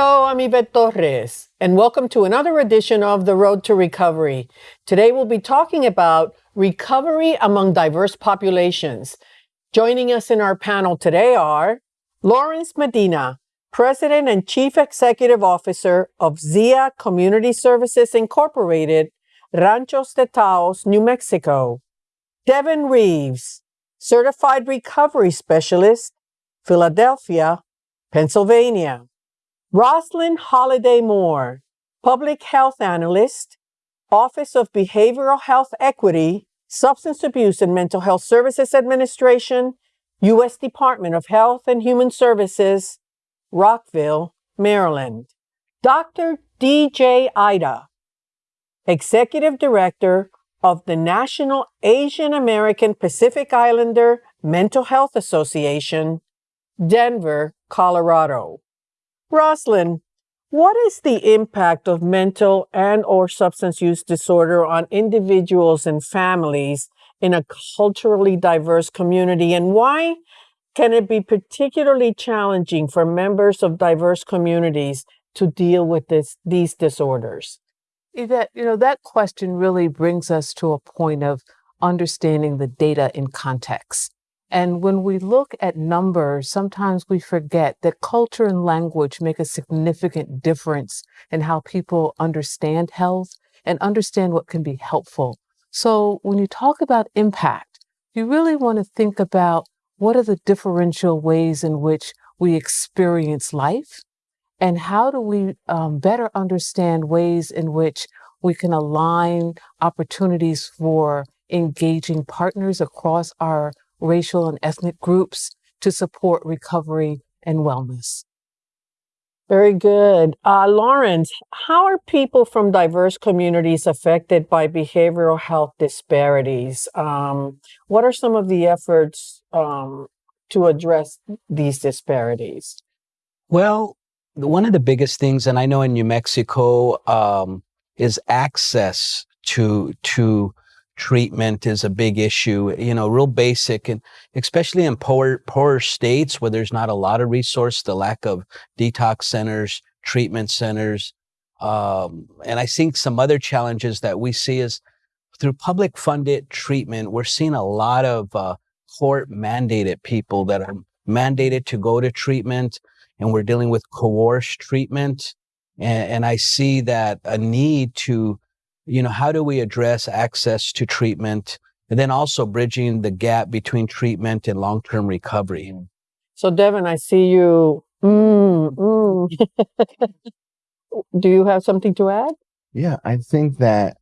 Hello, I'm Yvette Torres, and welcome to another edition of The Road to Recovery. Today we'll be talking about recovery among diverse populations. Joining us in our panel today are Lawrence Medina, President and Chief Executive Officer of ZIA Community Services Incorporated, Ranchos de Taos, New Mexico. Devin Reeves, Certified Recovery Specialist, Philadelphia, Pennsylvania. Rosalind Holiday Moore, Public Health Analyst, Office of Behavioral Health Equity, Substance Abuse and Mental Health Services Administration, U.S. Department of Health and Human Services, Rockville, Maryland. Dr. D.J. Ida, Executive Director of the National Asian American Pacific Islander Mental Health Association, Denver, Colorado. Rosalind, what is the impact of mental and or substance use disorder on individuals and families in a culturally diverse community and why can it be particularly challenging for members of diverse communities to deal with this, these disorders? Eh, that, you know, that question really brings us to a point of understanding the data in context. And when we look at numbers, sometimes we forget that culture and language make a significant difference in how people understand health and understand what can be helpful. So when you talk about impact, you really want to think about what are the differential ways in which we experience life and how do we um, better understand ways in which we can align opportunities for engaging partners across our racial and ethnic groups to support recovery and wellness. Very good. Uh, Lawrence, how are people from diverse communities affected by behavioral health disparities? Um, what are some of the efforts um, to address these disparities? Well, one of the biggest things, and I know in New Mexico, um, is access to to treatment is a big issue, you know, real basic and especially in poor, poorer states where there's not a lot of resource, the lack of detox centers, treatment centers. Um, and I think some other challenges that we see is through public funded treatment, we're seeing a lot of uh, court mandated people that are mandated to go to treatment and we're dealing with coerced treatment. And, and I see that a need to you know, how do we address access to treatment and then also bridging the gap between treatment and long-term recovery? So, Devin, I see you. Mm, mm. do you have something to add? Yeah, I think that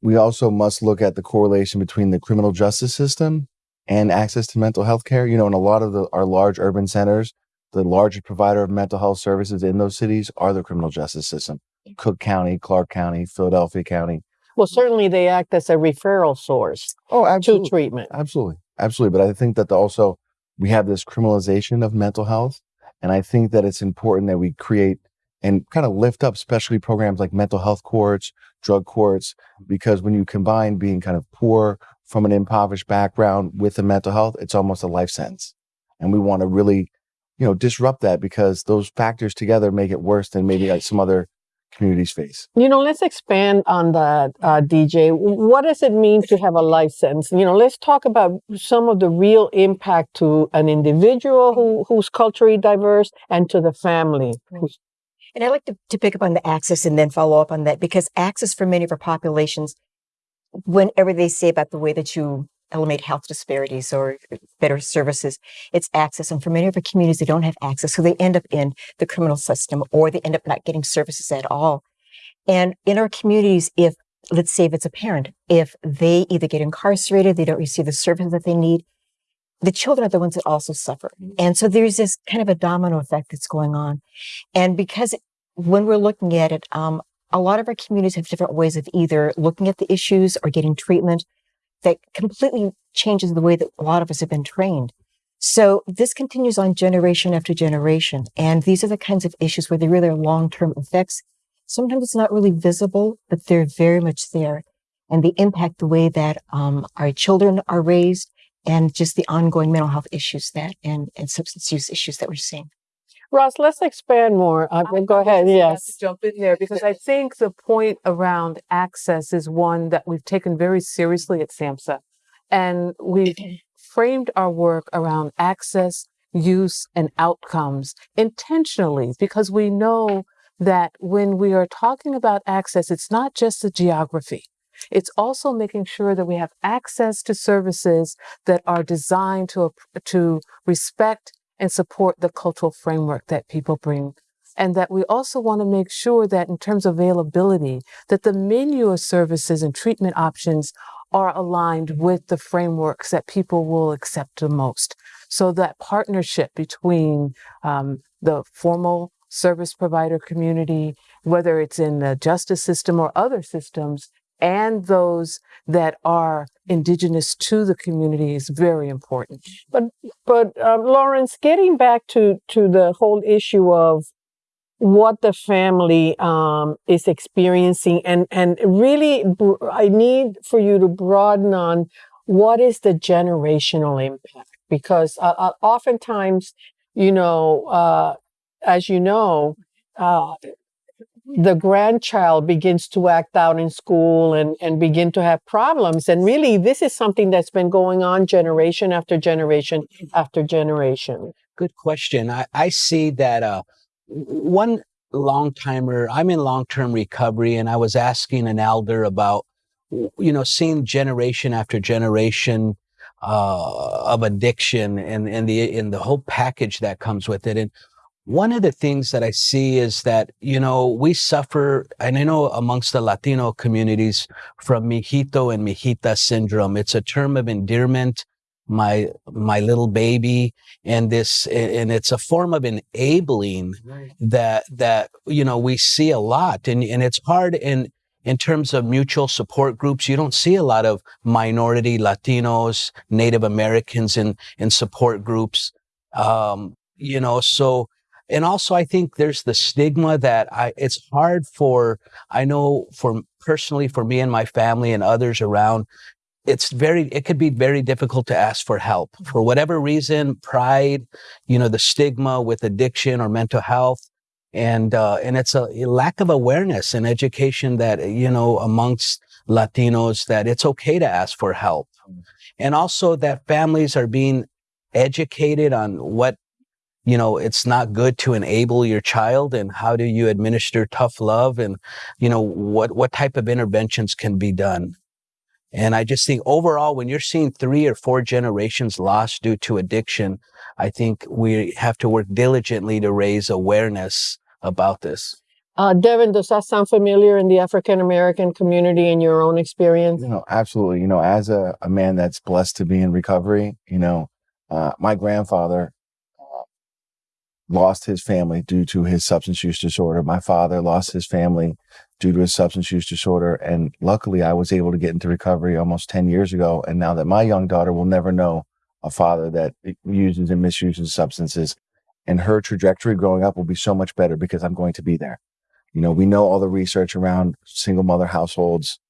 we also must look at the correlation between the criminal justice system and access to mental health care. You know, in a lot of the, our large urban centers, the largest provider of mental health services in those cities are the criminal justice system. Cook County, Clark County, Philadelphia County. Well, certainly they act as a referral source oh, absolutely. to treatment. Absolutely. Absolutely. But I think that also we have this criminalization of mental health. And I think that it's important that we create and kind of lift up specialty programs like mental health courts, drug courts, because when you combine being kind of poor from an impoverished background with the mental health, it's almost a life sentence. And we want to really, you know, disrupt that because those factors together make it worse than maybe like some other communities face. You know, let's expand on that, uh, DJ. What does it mean to have a license? You know, let's talk about some of the real impact to an individual who, who's culturally diverse and to the family. And I'd like to, to pick up on the access and then follow up on that because access for many of our populations, whenever they say about the way that you eliminate health disparities or better services. It's access. And for many of our communities, they don't have access. So they end up in the criminal system or they end up not getting services at all. And in our communities, if let's say if it's a parent, if they either get incarcerated, they don't receive the services that they need, the children are the ones that also suffer. And so there's this kind of a domino effect that's going on. And because when we're looking at it, um, a lot of our communities have different ways of either looking at the issues or getting treatment that completely changes the way that a lot of us have been trained. So this continues on generation after generation. And these are the kinds of issues where they really are long-term effects. Sometimes it's not really visible, but they're very much there. And they impact the way that um, our children are raised and just the ongoing mental health issues that and, and substance use issues that we're seeing. Roz, let's expand more. Uh, I- go I was ahead. just about Yes. to Jump in there because I think the point around access is one that we've taken very seriously at SAMHSA. And we've framed our work around access, use, and outcomes intentionally because we know that when we are talking about access, it's not just the geography. It's also making sure that we have access to services that are designed to, to respect and support the cultural framework that people bring. And that we also want to make sure that in terms of availability, that the menu of services and treatment options are aligned with the frameworks that people will accept the most. So that partnership between um, the formal service provider community, whether it's in the justice system or other systems, and those that are indigenous to the community is very important. But um, Lawrence, getting back to to the whole issue of what the family um, is experiencing, and and really, I need for you to broaden on what is the generational impact, because uh, uh, oftentimes, you know, uh, as you know. Uh, the grandchild begins to act out in school and, and begin to have problems. And really, this is something that's been going on generation after generation after generation. Good question. I, I see that uh, one long timer, I'm in long term recovery, and I was asking an elder about, you know, seeing generation after generation uh, of addiction and, and the and the whole package that comes with it. And one of the things that I see is that, you know, we suffer, and I know amongst the Latino communities from mijito and mijita syndrome. It's a term of endearment, my, my little baby. And this, and it's a form of enabling that, that, you know, we see a lot. And, and it's hard in, in terms of mutual support groups. You don't see a lot of minority Latinos, Native Americans in, in support groups. Um, you know, so, and also I think there's the stigma that I, it's hard for, I know for personally for me and my family and others around, it's very, it could be very difficult to ask for help for whatever reason, pride, you know, the stigma with addiction or mental health. And, uh, and it's a lack of awareness and education that, you know, amongst Latinos that it's okay to ask for help. And also that families are being educated on what you know it's not good to enable your child and how do you administer tough love and you know what what type of interventions can be done and i just think overall when you're seeing three or four generations lost due to addiction i think we have to work diligently to raise awareness about this Uh, Devin, does that sound familiar in the African American community in your own experience? You know, absolutely. You know, as a, a man that's blessed to be in recovery, you know, uh, my grandfather lost his family due to his substance use disorder. My father lost his family due to his substance use disorder. And luckily, I was able to get into recovery almost 10 years ago. And now that my young daughter will never know a father that uses and misuses substances, and her trajectory growing up will be so much better because I'm going to be there. You know, we know all the research around single mother households,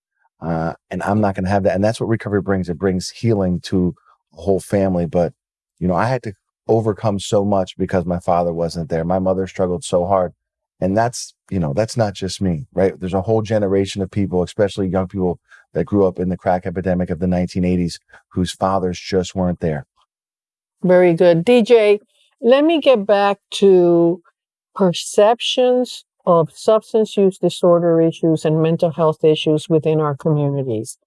uh, and I'm not going to have that. And that's what recovery brings. It brings healing to a whole family. But, you know, I had to overcome so much because my father wasn't there. My mother struggled so hard. And that's, you know, that's not just me, right? There's a whole generation of people, especially young people that grew up in the crack epidemic of the 1980s whose fathers just weren't there. Very good. DJ, let me get back to perceptions of substance use disorder issues and mental health issues within our communities.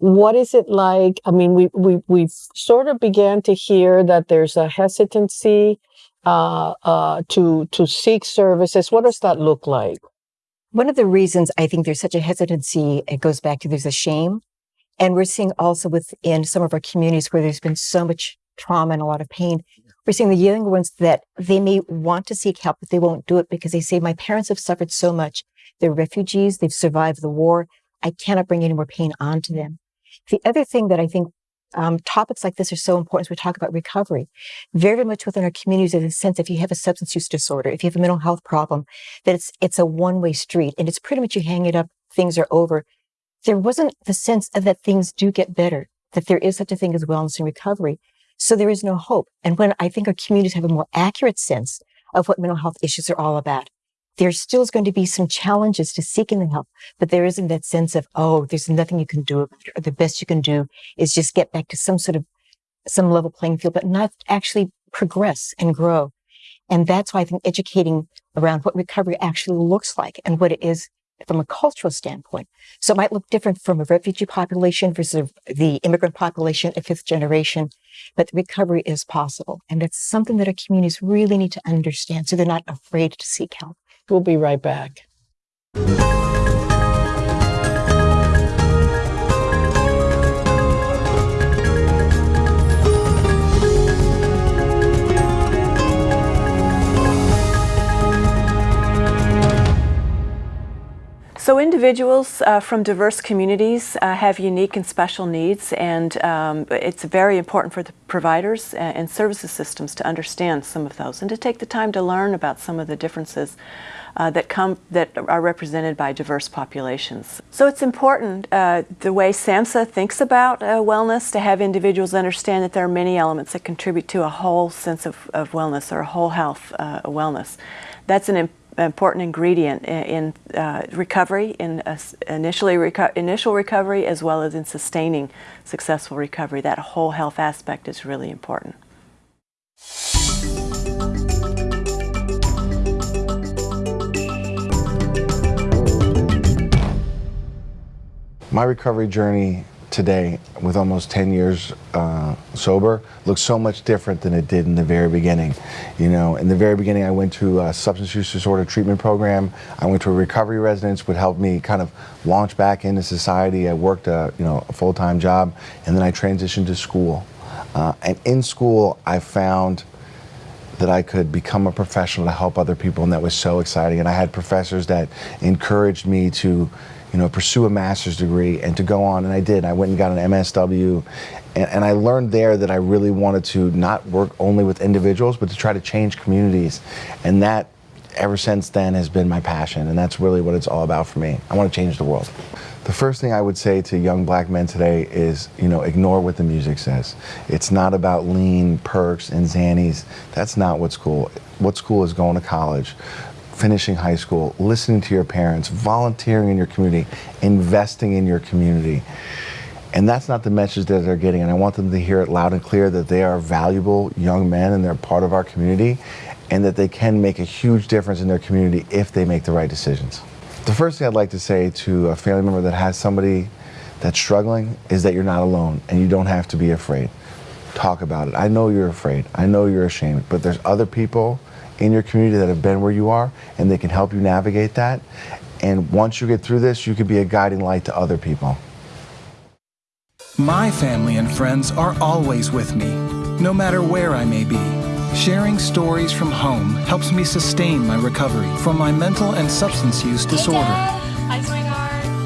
What is it like? I mean, we, we, we sort of began to hear that there's a hesitancy uh, uh, to, to seek services. What does that look like? One of the reasons I think there's such a hesitancy, it goes back to there's a shame. And we're seeing also within some of our communities where there's been so much trauma and a lot of pain, we're seeing the younger ones that they may want to seek help, but they won't do it because they say, my parents have suffered so much. They're refugees. They've survived the war. I cannot bring any more pain onto them. The other thing that I think um, topics like this are so important as we talk about recovery. Very, very much within our communities, in the sense if you have a substance use disorder, if you have a mental health problem, that it's it's a one way street, and it's pretty much you hang it up, things are over. There wasn't the sense of that things do get better, that there is such a thing as wellness and recovery. So there is no hope. And when I think our communities have a more accurate sense of what mental health issues are all about, there still is going to be some challenges to seeking the help, but there isn't that sense of, oh, there's nothing you can do or the best you can do is just get back to some sort of some level playing field, but not actually progress and grow. And that's why I think educating around what recovery actually looks like and what it is from a cultural standpoint. So it might look different from a refugee population versus the immigrant population, a fifth generation, but recovery is possible. And it's something that our communities really need to understand so they're not afraid to seek help. We'll be right back. So individuals uh, from diverse communities uh, have unique and special needs, and um, it's very important for the providers uh, and services systems to understand some of those and to take the time to learn about some of the differences uh, that come that are represented by diverse populations. So it's important uh, the way SAMHSA thinks about uh, wellness to have individuals understand that there are many elements that contribute to a whole sense of, of wellness or a whole health wellness. That's an important ingredient in, in uh, recovery, in initially reco initial recovery, as well as in sustaining successful recovery. That whole health aspect is really important. My recovery journey today with almost 10 years uh, sober looks so much different than it did in the very beginning. You know, in the very beginning, I went to a substance use disorder treatment program. I went to a recovery residence, would help me kind of launch back into society. I worked a, you know, a full-time job, and then I transitioned to school. Uh, and in school, I found that I could become a professional to help other people, and that was so exciting. And I had professors that encouraged me to you know, pursue a master's degree and to go on, and I did. I went and got an MSW, and, and, I learned there that I really wanted to not work only with individuals, but to try to change communities. And that, ever since then, has been my passion, and that's really what it's all about for me. I want to change the world. The first thing I would say to young black men today is, you know, ignore what the music says. It's not about lean, perks, and zannies. That's not what's cool. What's cool is going to college, finishing high school, listening to your parents, volunteering in your community, investing in your community. And that's not the message that they're getting. And I want them to hear it loud and clear that they are valuable young men and they're part of our community and that they can make a huge difference in their community if they make the right decisions. The first thing I'd like to say to a family member that has somebody that's struggling is that you're not alone and you don't have to be afraid. Talk about it. I know you're afraid. I know you're ashamed, but there's other people in your community that have been where you are and they can help you navigate that. And once you get through this, you can be a guiding light to other people. My family and friends are always with me, no matter where I may be. Sharing stories from home helps me sustain my recovery from my mental and substance use disorder.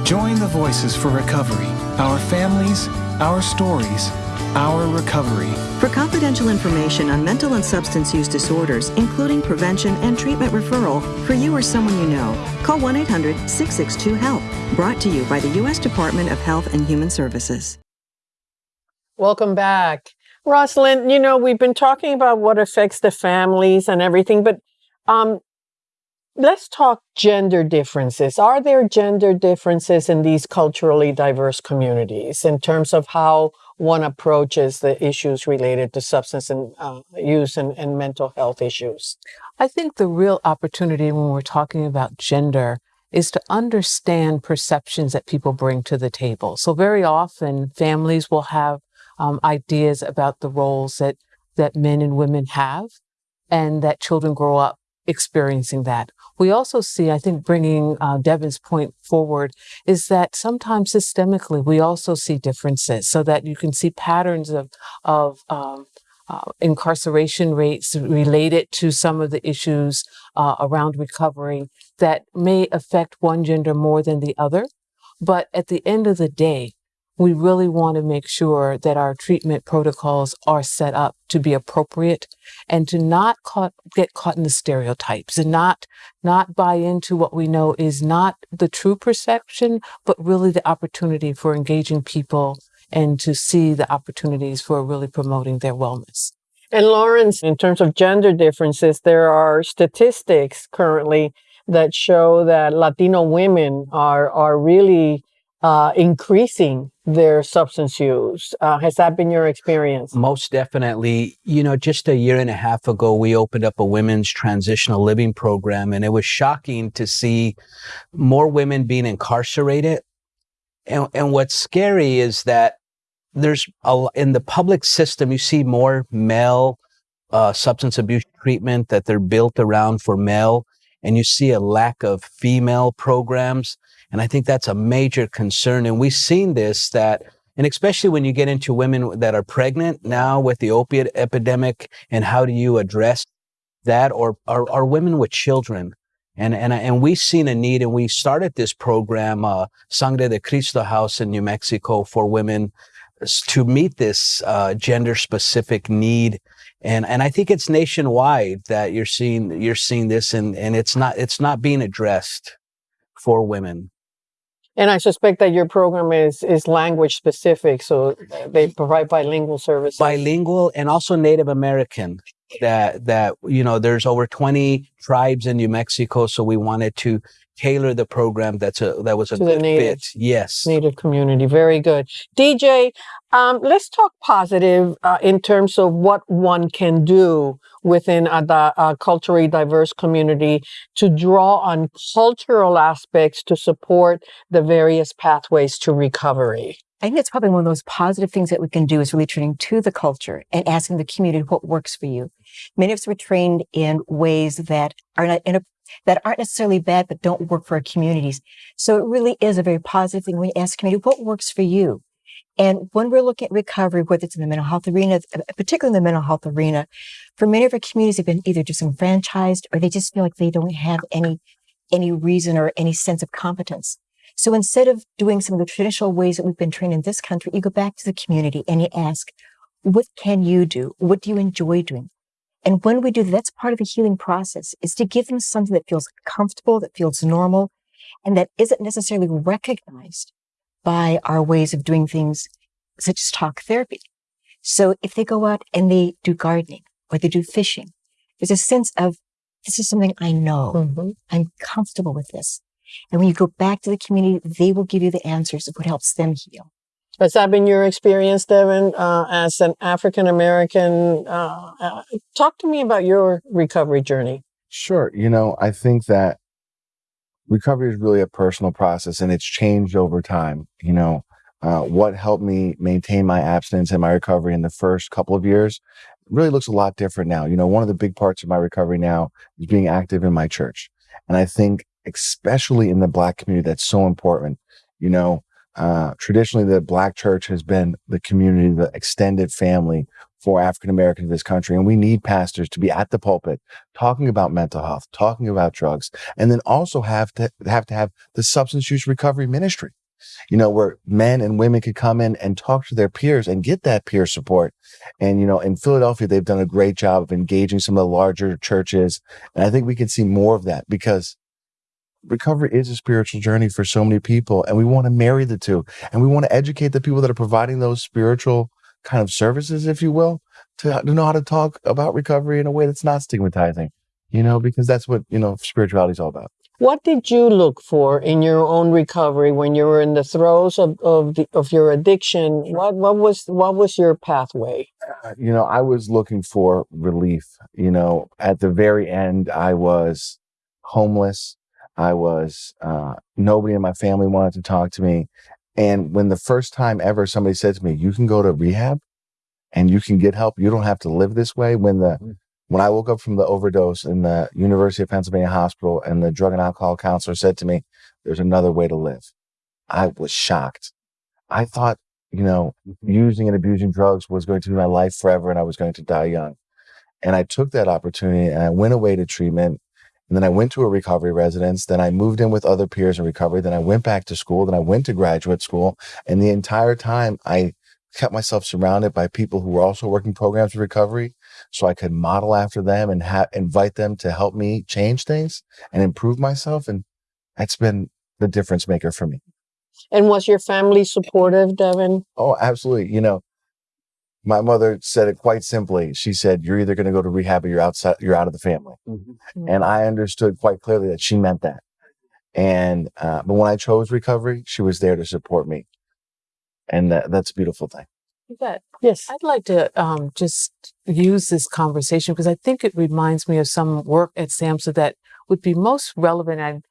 Join the Voices for Recovery, our families, our stories, our recovery. For confidential information on mental and substance use disorders, including prevention and treatment referral for you or someone you know, call 1 800 662 HELP. Brought to you by the U.S. Department of Health and Human Services. Welcome back. Rosalind, you know, we've been talking about what affects the families and everything, but um, let's talk gender differences. Are there gender differences in these culturally diverse communities in terms of how one approaches the issues related to substance and, uh, use and, and mental health issues? I think the real opportunity when we're talking about gender is to understand perceptions that people bring to the table. So very often families will have um, ideas about the roles that, that men and women have and that children grow up experiencing that. We also see, I think, bringing uh, Devin's point forward is that sometimes systemically we also see differences, so that you can see patterns of of um, uh, incarceration rates related to some of the issues uh, around recovery that may affect one gender more than the other. But at the end of the day, we really want to make sure that our treatment protocols are set up to be appropriate and to not caught, get caught in the stereotypes and not not buy into what we know is not the true perception, but really the opportunity for engaging people and to see the opportunities for really promoting their wellness. And Lawrence, in terms of gender differences, there are statistics currently that show that Latino women are are really uh, increasing their substance use. Uh, has that been your experience? Most definitely. You know, just a year and a half ago, we opened up a women's transitional living program, and it was shocking to see more women being incarcerated. And, and what's scary is that there's a, in the public system, you see more male uh, substance abuse treatment that they're built around for male, and you see a lack of female programs. And I think that's a major concern. And we've seen this that, and especially when you get into women that are pregnant now with the opiate epidemic, and how do you address that, or are, are women with children? And, and, and we've seen a need, and we started this program, uh, Sangre de Cristo House in New Mexico for women to meet this uh, gender specific need and and I think it's nationwide that you're seeing you're seeing this and and it's not it's not being addressed for women and I suspect that your program is is language specific so they provide bilingual services. Bilingual and also Native American that that you know there's over 20 tribes in New Mexico so we wanted to tailor the program that's a that was a to good native, fit. Yes, native community. Very good, DJ. Um, let's talk positive uh, in terms of what one can do within a, a culturally diverse community to draw on cultural aspects to support the various pathways to recovery. I think that's probably one of those positive things that we can do is really turning to the culture and asking the community what works for you. Many of us were trained in ways that are not in a, that aren't necessarily bad, but don't work for our communities. So it really is a very positive thing when you ask community, what works for you? And when we're looking at recovery, whether it's in the mental health arena, uh, particularly in the mental health arena, for many of our communities have been either disenfranchised or they just feel like they don't have any, any reason or any sense of competence. So instead of doing some of the traditional ways that we've been trained in this country, you go back to the community and you ask, what can you do? What do you enjoy doing? And when we do that, that's part of the healing process is to give them something that feels comfortable, that feels normal, and that isn't necessarily recognized by our ways of doing things such as talk therapy. So if they go out and they do gardening or they do fishing, there's a sense of this is something I know. Mm-hmm. I'm comfortable with this. And when you go back to the community, they will give you the answers of what helps them heal. Has that been your experience, Devin, uh, as an African American? Uh, uh, talk to me about your recovery journey. Sure. You know, I think that recovery is really a personal process and it's changed over time. You know, uh, what helped me maintain my abstinence and my recovery in the first couple of years really looks a lot different now. You know, one of the big parts of my recovery now is being active in my church. And I think, especially in the Black community, that's so important. You know, uh, traditionally, the black church has been the community, the extended family for African Americans in this country. And we need pastors to be at the pulpit talking about mental health, talking about drugs, and then also have to have to have the substance use recovery ministry, you know, where men and women could come in and talk to their peers and get that peer support. And, you know, in Philadelphia, they've done a great job of engaging some of the larger churches. And I think we can see more of that because recovery is a spiritual journey for so many people and we want to marry the two and we want to educate the people that are providing those spiritual kind of services if you will to, to know how to talk about recovery in a way that's not stigmatizing you know because that's what you know spirituality is all about. What did you look for in your own recovery when you were in the throes of of, the, of your addiction? What what was what was your pathway? Uh, you know i was looking for relief you know. At the very end i was homeless I was, uh, nobody in my family wanted to talk to me. And when the first time ever somebody said to me, you can go to rehab and you can get help, you don't have to live this way. When the, mm. when I woke up from the overdose in the University of Pennsylvania hospital and the drug and alcohol counselor said to me, there's another way to live. I was shocked. I thought, you know, mm-hmm. using and abusing drugs was going to be my life forever and I was going to die young. And I took that opportunity and I went away to treatment and then I went to a recovery residence. Then I moved in with other peers in recovery. Then I went back to school. Then I went to graduate school. And the entire time I kept myself surrounded by people who were also working programs of recovery so I could model after them and ha- invite them to help me change things and improve myself. And that's been the difference maker for me. And was your family supportive, Devin? Oh, absolutely. You know, my mother said it quite simply. She said, "You're either going to go to rehab or you're outside. You're out of the family." Mm-hmm. And I understood quite clearly that she meant that. And uh, but when I chose recovery, she was there to support me, and that, that's a beautiful thing. You bet. Yes. I'd like to um, just use this conversation because I think it reminds me of some work at SAMHSA that would be most relevant. And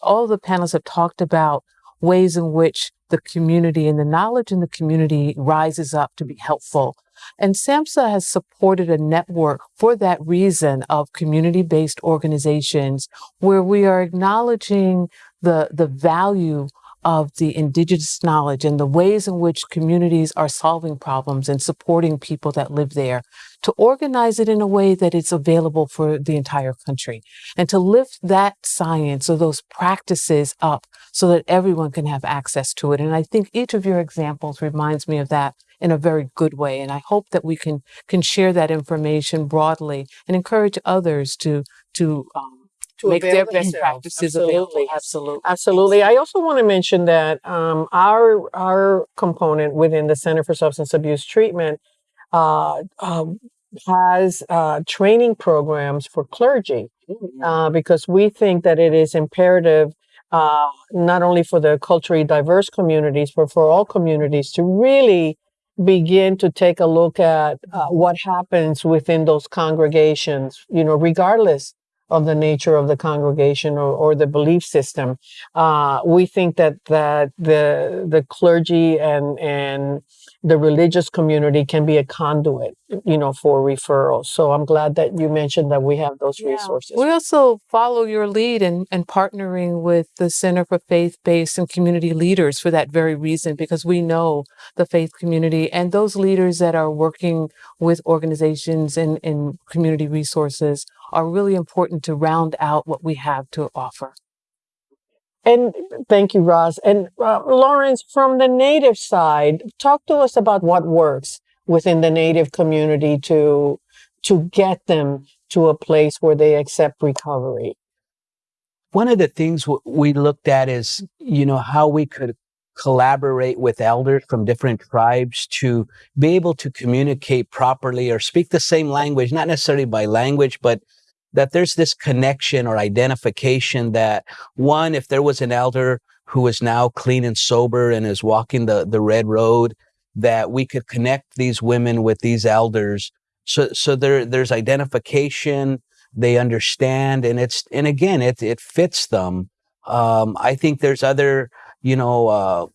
all the panelists have talked about ways in which the community and the knowledge in the community rises up to be helpful. And SAMHSA has supported a network for that reason of community-based organizations where we are acknowledging the, the value of the indigenous knowledge and the ways in which communities are solving problems and supporting people that live there to organize it in a way that it's available for the entire country and to lift that science or those practices up so that everyone can have access to it. And I think each of your examples reminds me of that in a very good way. And I hope that we can, can share that information broadly and encourage others to, to, um, To make their best practices available. Absolutely. Absolutely. I also want to mention that um, our our component within the Center for Substance Abuse Treatment uh, um, has uh, training programs for clergy uh, because we think that it is imperative uh, not only for the culturally diverse communities but for all communities to really begin to take a look at uh, what happens within those congregations. You know, regardless of the nature of the congregation or, or the belief system. Uh, we think that that the the clergy and and the religious community can be a conduit, you know, for referrals. So I'm glad that you mentioned that we have those Yeah. resources. We also follow your lead in, in partnering with the Center for Faith Based and Community Leaders for that very reason, because we know the faith community and those leaders that are working with organizations and, and community resources are really important to round out what we have to offer. And thank you, Roz. And uh, Lawrence, from the native side, talk to us about what works within the native community to to get them to a place where they accept recovery. one of the things w- we looked at is you know how we could collaborate with elders from different tribes to be able to communicate properly or speak the same language not necessarily by language but that there's this connection or identification that one if there was an elder who is now clean and sober and is walking the the red road that we could connect these women with these elders. So so there there's identification they understand and it's and again it it fits them. Um i think there's other you know uh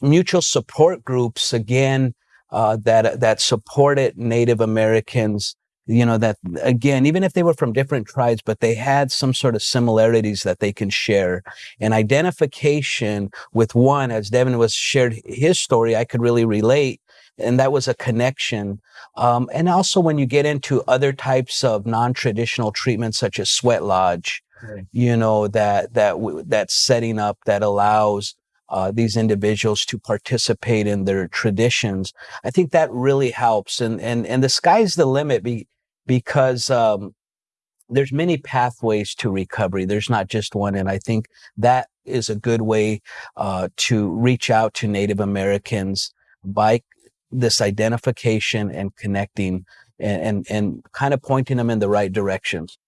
mutual support groups again uh that that supported native americans you know that again even if they were from different tribes but they had some sort of similarities that they can share. And identification with one as devin was shared his story i could really relate and that was a connection. Um, and also when you get into other types of non-traditional treatments such as sweat lodge you know that that that setting up that allows uh, these individuals to participate in their traditions i think that really helps. And and and the sky's the limit be, because um, there's many pathways to recovery. There's not just one. And i think that is a good way uh, to reach out to native americans by this identification and connecting and, and, and kind of pointing them in the right directions.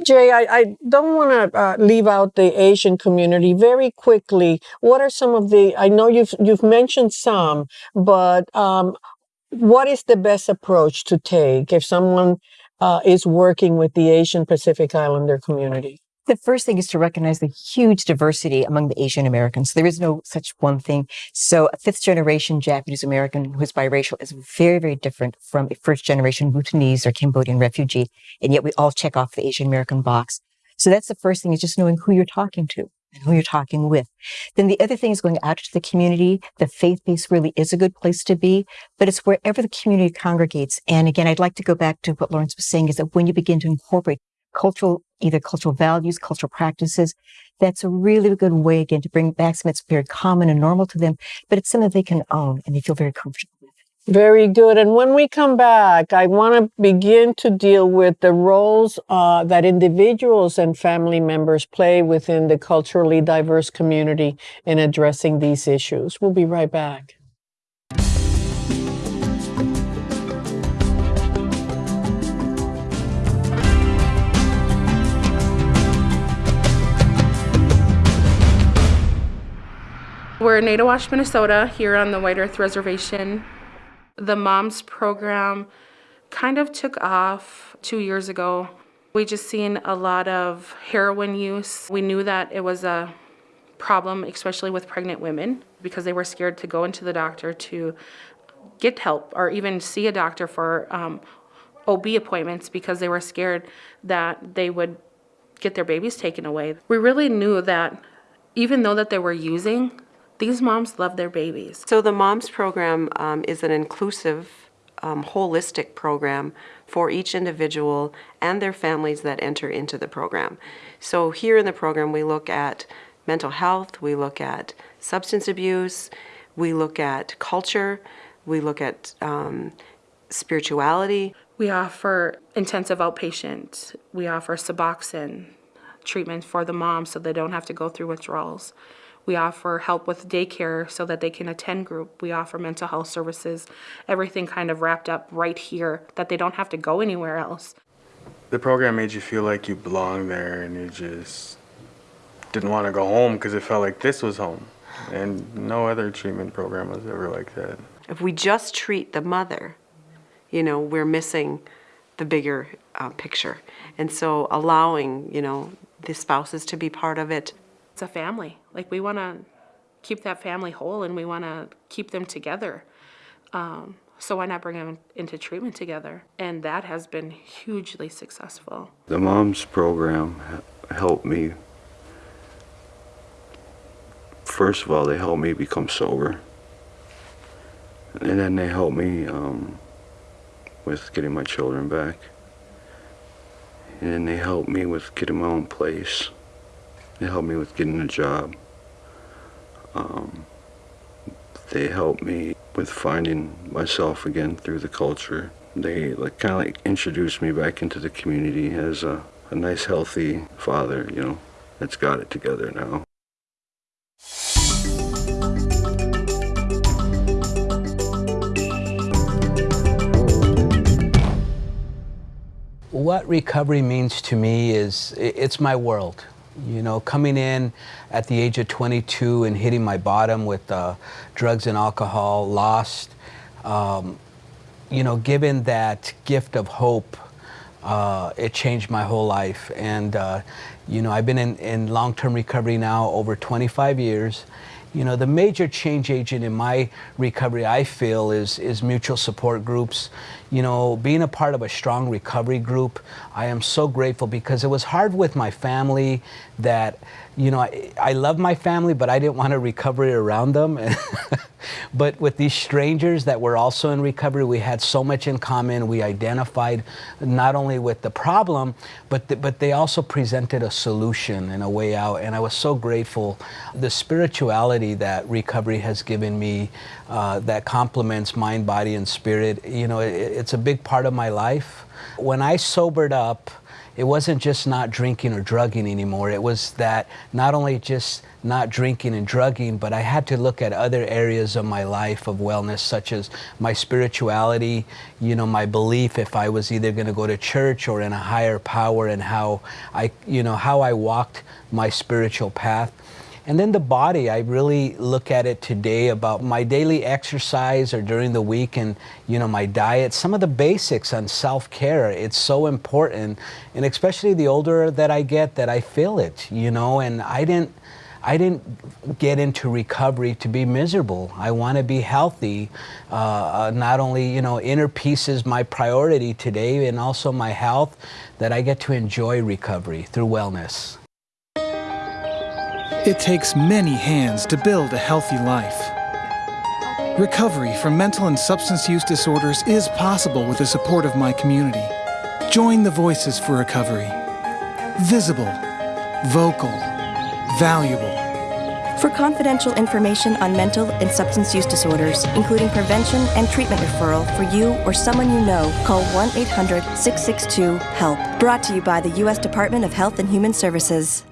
DJ, I, I don't want to uh, leave out the Asian community. Very quickly, what are some of the? I know you've you've mentioned some, but um, what is the best approach to take if someone uh, is working with the Asian Pacific Islander community? The first thing is to recognize the huge diversity among the Asian Americans. There is no such one thing. So a fifth generation Japanese American who is biracial is very, very different from a first generation Bhutanese or Cambodian refugee. And yet we all check off the Asian American box. So that's the first thing is just knowing who you're talking to and who you're talking with. Then the other thing is going out to the community. The faith base really is a good place to be, but it's wherever the community congregates. And again, I'd like to go back to what Lawrence was saying is that when you begin to incorporate cultural, either cultural values, cultural practices, that's a really good way again to bring back something that's very common and normal to them, but it's something they can own and they feel very comfortable with. Very good. And when we come back, I want to begin to deal with the roles uh, that individuals and family members play within the culturally diverse community in addressing these issues. We'll be right back. We're in Naytahwaush, Minnesota, here on the White Earth Reservation. The MOMS program kind of took off two years ago. We just seen a lot of heroin use. We knew that it was a problem, especially with pregnant women, because they were scared to go into the doctor to get help or even see a doctor for um, OB appointments because they were scared that they would get their babies taken away. We really knew that even though that they were using, these moms love their babies. So the MOMS program um, is an inclusive, um, holistic program for each individual and their families that enter into the program. So here in the program we look at mental health, we look at substance abuse, we look at culture, we look at um, spirituality. We offer intensive outpatient. We offer Suboxone treatment for the moms so they don't have to go through withdrawals. We offer help with daycare so that they can attend group. We offer mental health services, everything kind of wrapped up right here that they don't have to go anywhere else. The program made you feel like you belonged there and you just didn't want to go home because it felt like this was home. And no other treatment program was ever like that. If we just treat the mother, you know, we're missing the bigger uh, picture. And so allowing, you know, the spouses to be part of it, it's a family. Like we want to keep that family whole and we want to keep them together. Um, so why not bring them into treatment together? And that has been hugely successful. The MOMS program helped me. First of all, they helped me become sober. And then they helped me um, with getting my children back. And then they helped me with getting my own place. They helped me with getting a job. Um, they helped me with finding myself again through the culture. They like kind of like introduced me back into the community as a, a nice, healthy father, you know, that's got it together now. What recovery means to me is it's my world. You know, coming in at the age of 22 and hitting my bottom with uh, drugs and alcohol, lost, um, you know, given that gift of hope, uh, it changed my whole life. And, uh, you know, I've been in, in long-term recovery now over 25 years. You know, the major change agent in my recovery, I feel, is, is mutual support groups. You know, being a part of a strong recovery group, I am so grateful because it was hard with my family that, you know, I, I love my family, but I didn't want to recovery around them. but with these strangers that were also in recovery, we had so much in common. We identified not only with the problem, but, the, but they also presented a solution and a way out. And I was so grateful. The spirituality that recovery has given me uh, that complements mind, body, and spirit, you know, it, it's a big part of my life. When I sobered up, it wasn't just not drinking or drugging anymore. It was that not only just not drinking and drugging, but I had to look at other areas of my life of wellness, such as my spirituality, you know, my belief if I was either going to go to church or in a higher power and how I, you know, how I walked my spiritual path. And then the body, I really look at it today about my daily exercise or during the week and, you know, my diet, some of the basics on self-care. It's so important. And especially the older that I get that I feel it, you know, and I didn't, I didn't get into recovery to be miserable. I want to be healthy. Uh, uh, not only, you know, inner peace is my priority today and also my health, that I get to enjoy recovery through wellness. It takes many hands to build a healthy life. Recovery from mental and substance use disorders is possible with the support of my community. Join the Voices for Recovery. Visible, vocal, valuable. For confidential information on mental and substance use disorders, including prevention and treatment referral for you or someone you know, call 1 800 662 HELP. Brought to you by the U.S. Department of Health and Human Services.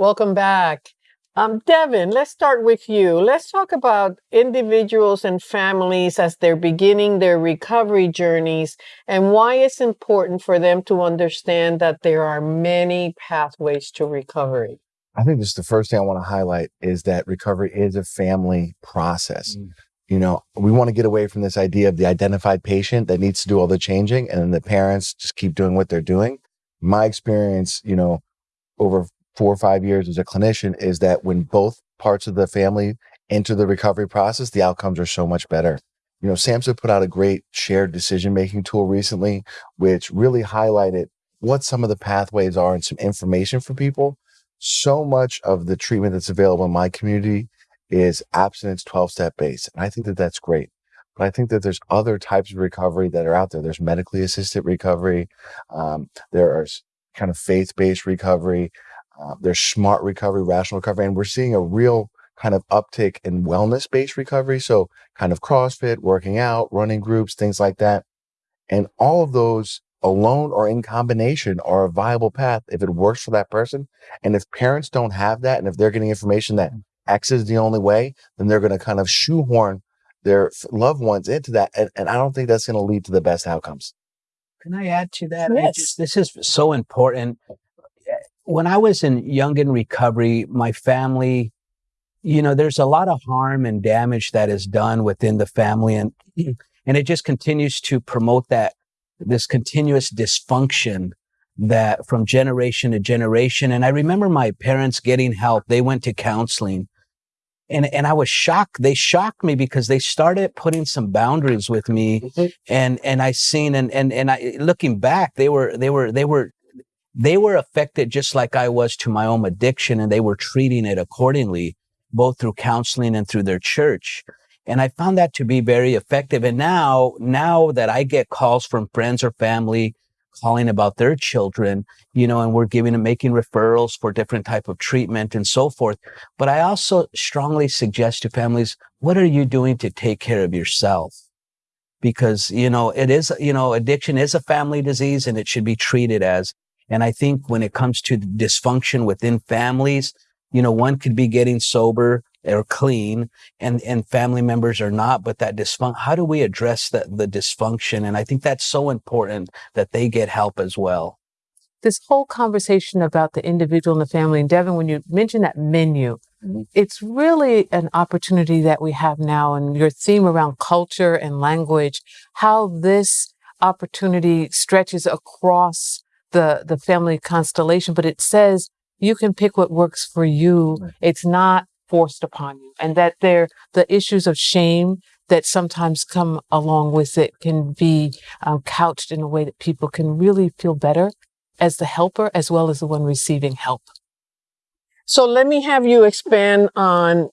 Welcome back. Um, Devin, let's start with you. Let's talk about individuals and families as they're beginning their recovery journeys and why it's important for them to understand that there are many pathways to recovery. I think this is the first thing I want to highlight is that recovery is a family process. Mm. You know, we want to get away from this idea of the identified patient that needs to do all the changing and then the parents just keep doing what they're doing. My experience, you know, over four or five years as a clinician is that when both parts of the family enter the recovery process, the outcomes are so much better. You know, SAMHSA put out a great shared decision making tool recently, which really highlighted what some of the pathways are and some information for people so much of the treatment that's available in my community is abstinence 12 step based. And I think that that's great. But I think that there's other types of recovery that are out there. There's medically assisted recovery. Um, are kind of faith based recovery. Uh, there's smart recovery, rational recovery. And we're seeing a real kind of uptick in wellness based recovery. So kind of CrossFit, working out, running groups, things like that. And all of those alone or in combination are a viable path if it works for that person. And if parents don't have that, and if they're getting information that mm. X is the only way, then they're going to kind of shoehorn their loved ones into that. And, and I don't think that's going to lead to the best outcomes. Can I add to that? Yes. Just, this is so important. When I was in young in recovery, my family, you know, there's a lot of harm and damage that is done within the family and and it just continues to promote that this continuous dysfunction that from generation to generation. And I remember my parents getting help. They went to counseling and, and I was shocked. They shocked me because they started putting some boundaries with me mm-hmm. and, and I seen, and, and, and I, looking back, they were, they were, they were, they were affected just like I was to my own addiction and they were treating it accordingly, both through counseling and through their church. And I found that to be very effective. And now, now that I get calls from friends or family calling about their children, you know, and we're giving and making referrals for different type of treatment and so forth. But I also strongly suggest to families, what are you doing to take care of yourself? Because, you know, it is, you know, addiction is a family disease and it should be treated as. And I think when it comes to dysfunction within families, you know, one could be getting sober or clean and, and family members are not, but that dysfunction, how do we address the, the dysfunction? And I think that's so important that they get help as well. This whole conversation about the individual and the family, and Devin, when you mention that menu, mm-hmm. it's really an opportunity that we have now and your theme around culture and language, how this opportunity stretches across the, the family constellation, but it says you can pick what works for you. It's not forced upon you and that there the issues of shame that sometimes come along with it can be um, couched in a way that people can really feel better as the helper as well as the one receiving help so let me have you expand on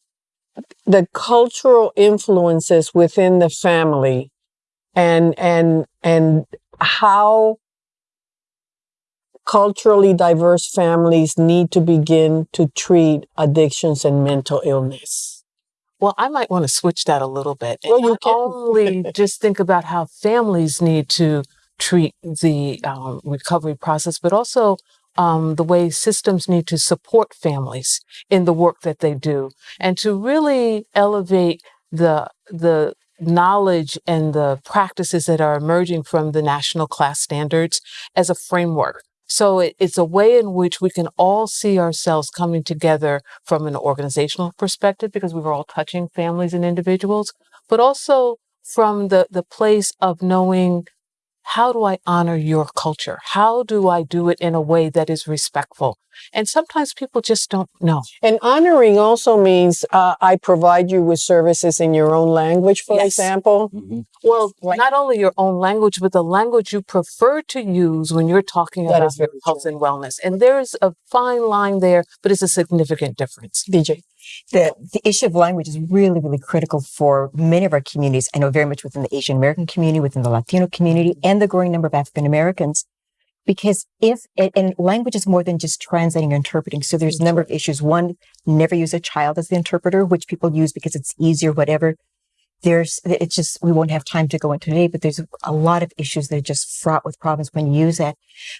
the cultural influences within the family and and and how culturally diverse families need to begin to treat addictions and mental illness? Well, I might want to switch that a little bit. Well, you can. only just think about how families need to treat the um, recovery process, but also um, the way systems need to support families in the work that they do, and to really elevate the the knowledge and the practices that are emerging from the national CLAS standards as a framework so it, it's a way in which we can all see ourselves coming together from an organizational perspective because we were all touching families and individuals, but also from the, the place of knowing how do I honor your culture? How do I do it in a way that is respectful? And sometimes people just don't know. And honoring also means uh, I provide you with services in your own language, for yes. example. Mm-hmm. Well, like, not only your own language, but the language you prefer to use when you're talking about health true. and wellness. And there's a fine line there, but it's a significant difference. DJ the, the issue of language is really, really critical for many of our communities. I know very much within the Asian American community, within the Latino community, mm-hmm. and the growing number of African Americans. Because if, and language is more than just translating or interpreting. So there's a number of issues. One, never use a child as the interpreter, which people use because it's easier, whatever. There's, it's just, we won't have time to go into today, but there's a lot of issues that are just fraught with problems when you use that.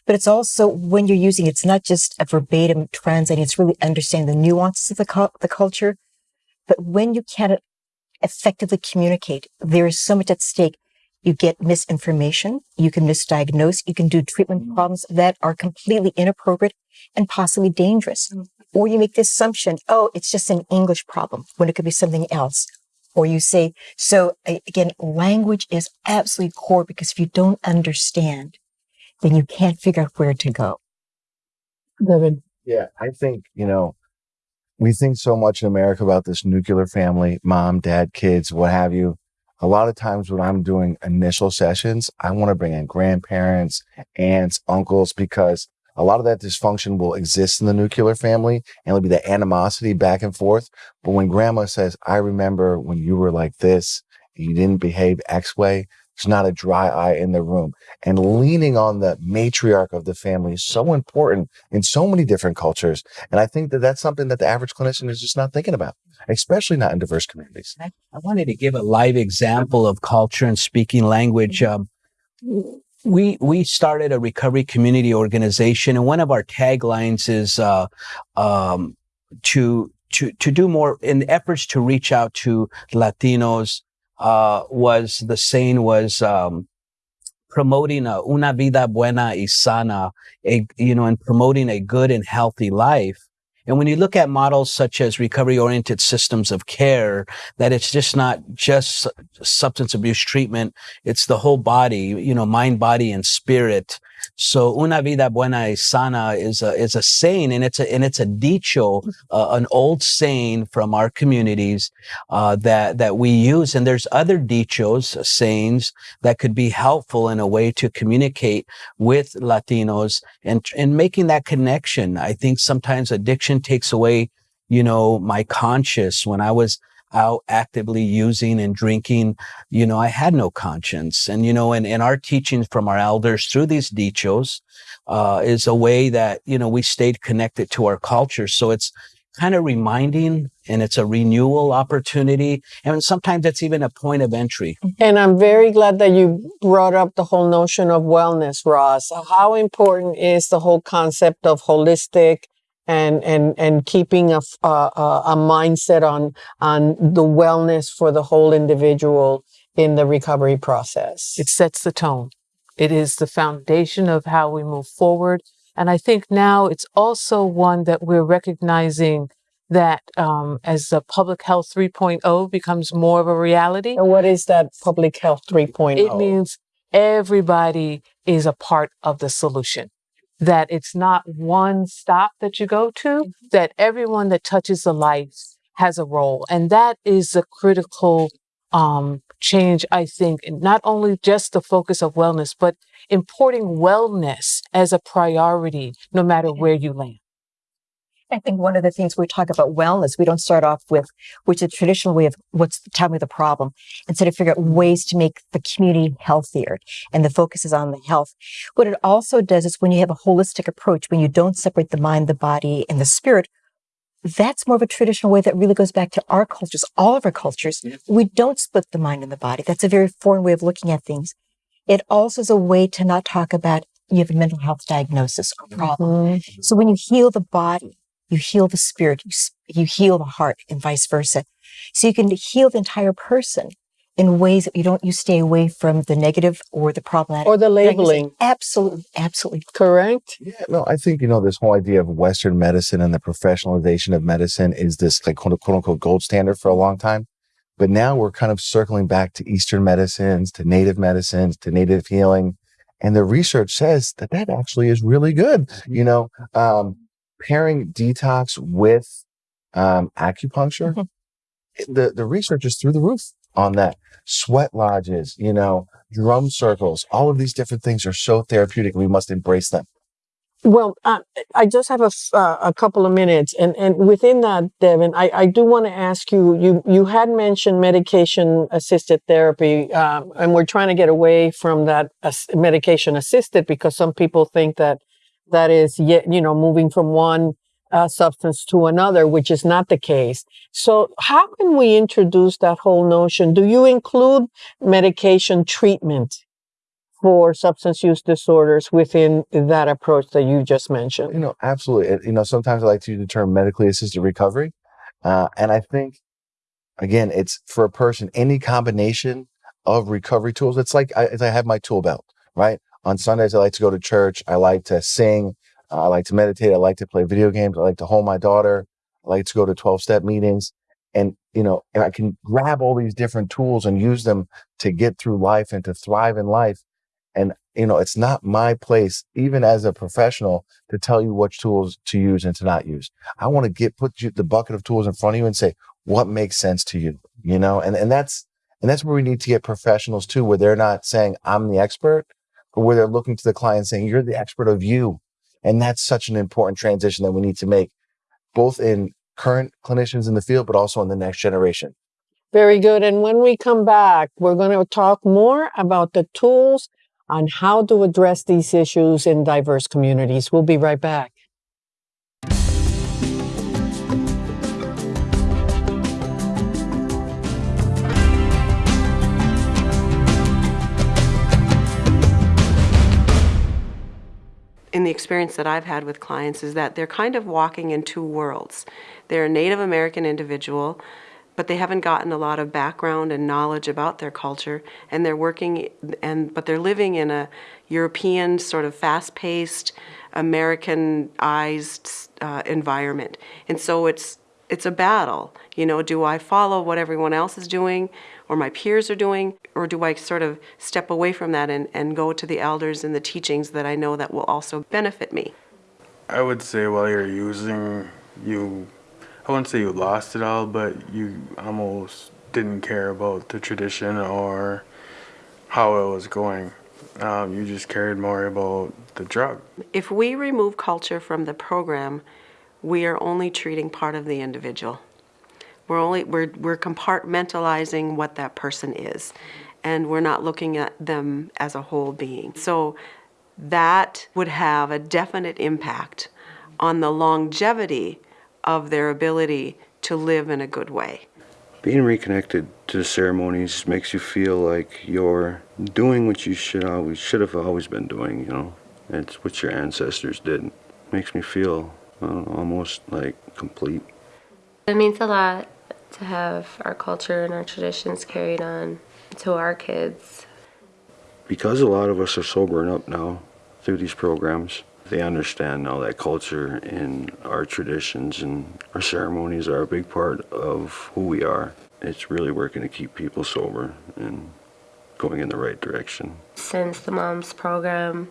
But it's also when you're using, it's not just a verbatim translating, it's really understanding the nuances of the, the culture. But when you can't effectively communicate, there is so much at stake. You get misinformation. You can misdiagnose. You can do treatment mm-hmm. problems that are completely inappropriate and possibly dangerous. Mm-hmm. Or you make the assumption, oh, it's just an English problem when it could be something else. Or you say, so again, language is absolutely core because if you don't understand, then you can't figure out where to go. David. Yeah, I think, you know, we think so much in America about this nuclear family, mom, dad, kids, what have you. A lot of times when I'm doing initial sessions, I want to bring in grandparents, aunts, uncles, because a lot of that dysfunction will exist in the nuclear family and it'll be the animosity back and forth. But when grandma says, I remember when you were like this, and you didn't behave X way, there's not a dry eye in the room. And leaning on the matriarch of the family is so important in so many different cultures. And I think that that's something that the average clinician is just not thinking about, especially not in diverse communities. I, wanted to give a live example of culture and speaking language. Um, we we started a recovery community organization, and one of our taglines is uh, um, to to to do more in efforts to reach out to Latinos uh, was the saying was um, promoting a una vida buena y sana, a, you know, and promoting a good and healthy life. And when you look at models such as recovery oriented systems of care, that it's just not just substance abuse treatment. It's the whole body, you know, mind, body, and spirit. So una vida buena y sana is a, is a saying and it's a, and it's a dicho, uh, an old saying from our communities, uh, that, that we use. And there's other dichos, sayings that could be helpful in a way to communicate with Latinos and, and making that connection. I think sometimes addiction takes away, you know, my conscious when I was, out actively using and drinking, you know, I had no conscience. And, you know, and, and our teachings from our elders through these dichos, uh, is a way that, you know, we stayed connected to our culture. So it's kind of reminding and it's a renewal opportunity. And sometimes it's even a point of entry. And I'm very glad that you brought up the whole notion of wellness, Roz. How important is the whole concept of holistic and and and keeping a, a, a mindset on on the wellness for the whole individual in the recovery process. It sets the tone. It is the foundation of how we move forward. And I think now it's also one that we're recognizing that um, as the public health 3.0 becomes more of a reality. And what is that public health 3.0? It means everybody is a part of the solution that it's not one stop that you go to, mm-hmm. that everyone that touches the life has a role. And that is a critical um, change, I think, not only just the focus of wellness, but importing wellness as a priority, no matter where you land. I think one of the things we talk about wellness, we don't start off with, which is a traditional way of what's, tell me the problem, instead of figure out ways to make the community healthier. And the focus is on the health. What it also does is when you have a holistic approach, when you don't separate the mind, the body, and the spirit, that's more of a traditional way that really goes back to our cultures, all of our cultures. We don't split the mind and the body. That's a very foreign way of looking at things. It also is a way to not talk about you have a mental health diagnosis or problem. Mm-hmm. So when you heal the body, you heal the spirit, you, you heal the heart, and vice versa. So you can heal the entire person in ways that you don't, you stay away from the negative or the problematic. Or the labeling. Absolutely, absolutely. Correct? Yeah, no, I think, you know, this whole idea of Western medicine and the professionalization of medicine is this like quote, quote unquote gold standard for a long time. But now we're kind of circling back to Eastern medicines, to native medicines, to native healing. And the research says that that actually is really good. Mm-hmm. You know, um, pairing detox with um, acupuncture, mm-hmm. the, the research is through the roof on that. Sweat lodges, you know, drum circles, all of these different things are so therapeutic. We must embrace them. Well, uh, I just have a, uh, a couple of minutes, and, and within that, Devin, I, I do want to ask you. You you had mentioned medication assisted therapy, um, and we're trying to get away from that as- medication assisted because some people think that that is you know moving from one uh, substance to another, which is not the case. So, how can we introduce that whole notion? Do you include medication treatment for substance use disorders within that approach that you just mentioned? You know, absolutely. You know, sometimes I like to use the term medically assisted recovery. Uh, and I think, again, it's for a person, any combination of recovery tools. It's like I, I have my tool belt, right? On Sundays, I like to go to church. I like to sing. Uh, I like to meditate. I like to play video games. I like to hold my daughter. I like to go to 12 step meetings. And, you know, and I can grab all these different tools and use them to get through life and to thrive in life. And, you know, it's not my place, even as a professional, to tell you which tools to use and to not use. I want to get, put you, the bucket of tools in front of you and say, what makes sense to you? You know, and, and that's, and that's where we need to get professionals too, where they're not saying, I'm the expert, where they're looking to the client saying, you're the expert of you. And that's such an important transition that we need to make both in current clinicians in the field, but also in the next generation. Very good. And when we come back, we're going to talk more about the tools on how to address these issues in diverse communities. We'll be right back. In the experience that I've had with clients is that they're kind of walking in two worlds. They're a Native American individual, but they haven't gotten a lot of background and knowledge about their culture, and they're working and but they're living in a European sort of fast-paced, Americanized uh, environment, and so it's it's a battle. You know, do I follow what everyone else is doing or my peers are doing, or do I sort of step away from that and, and go to the elders and the teachings that I know that will also benefit me? I would say while you're using, you, I wouldn't say you lost it all, but you almost didn't care about the tradition or how it was going. Um, you just cared more about the drug. If we remove culture from the program, we are only treating part of the individual. We're only we're we're compartmentalizing what that person is, and we're not looking at them as a whole being. So that would have a definite impact on the longevity of their ability to live in a good way. Being reconnected to the ceremonies makes you feel like you're doing what you should always should have always been doing. You know, it's what your ancestors did. Makes me feel uh, almost like complete. It means a lot to have our culture and our traditions carried on to our kids. Because a lot of us are sobering up now through these programs, they understand now that culture and our traditions and our ceremonies are a big part of who we are. It's really working to keep people sober and going in the right direction. Since the MOMS program